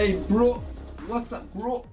Hey bro, what's up bro?